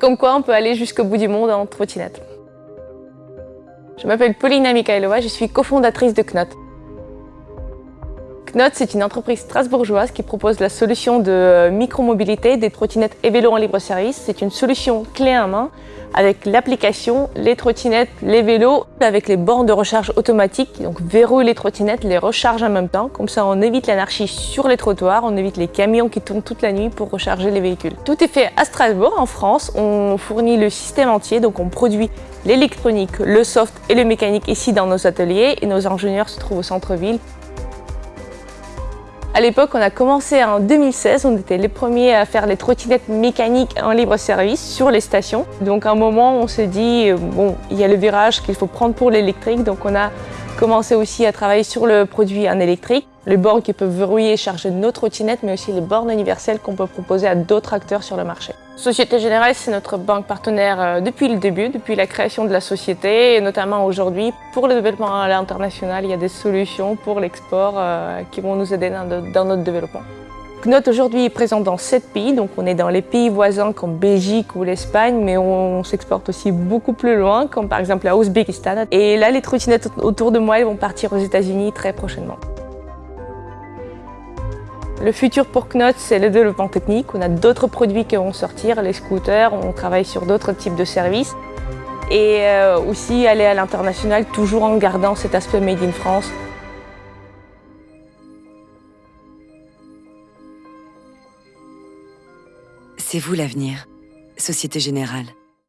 Comme quoi, on peut aller jusqu'au bout du monde en trottinette. Je m'appelle Paulina Mikhailova, je suis cofondatrice de Knot. Knot, c'est une entreprise strasbourgeoise qui propose la solution de micromobilité des trottinettes et vélos en libre service. C'est une solution clé en main avec l'application, les trottinettes, les vélos, avec les bornes de recharge automatique. Donc verrouille les trottinettes, les recharge en même temps. Comme ça, on évite l'anarchie sur les trottoirs, on évite les camions qui tournent toute la nuit pour recharger les véhicules. Tout est fait à Strasbourg, en France. On fournit le système entier, donc on produit l'électronique, le soft et le mécanique ici dans nos ateliers et nos ingénieurs se trouvent au centre-ville. À l'époque, on a commencé en 2016, on était les premiers à faire les trottinettes mécaniques en libre service sur les stations. Donc à un moment, on s'est dit, euh, bon, il y a le virage qu'il faut prendre pour l'électrique, donc on a commencé aussi à travailler sur le produit en électrique. Les bornes qui peuvent verrouiller et charger nos trottinettes, mais aussi les bornes universelles qu'on peut proposer à d'autres acteurs sur le marché. Société Générale, c'est notre banque partenaire euh, depuis le début, depuis la création de la société, et notamment aujourd'hui. Pour le développement à l'international, il y a des solutions pour l'export euh, qui vont nous aider dans, notre développement. Knot aujourd'hui est présent dans 7 pays, donc on est dans les pays voisins comme Belgique ou l'Espagne, mais on s'exporte aussi beaucoup plus loin, comme par exemple à Ouzbékistan. Et là, les trottinettes autour de moi, elles vont partir aux États-Unis très prochainement. Le futur pour Knot, c'est le développement technique. On a d'autres produits qui vont sortir, les scooters, on travaille sur d'autres types de services. Et euh, aussi aller à l'international, toujours en gardant cet aspect Made in France. C'est vous l'avenir, Société Générale.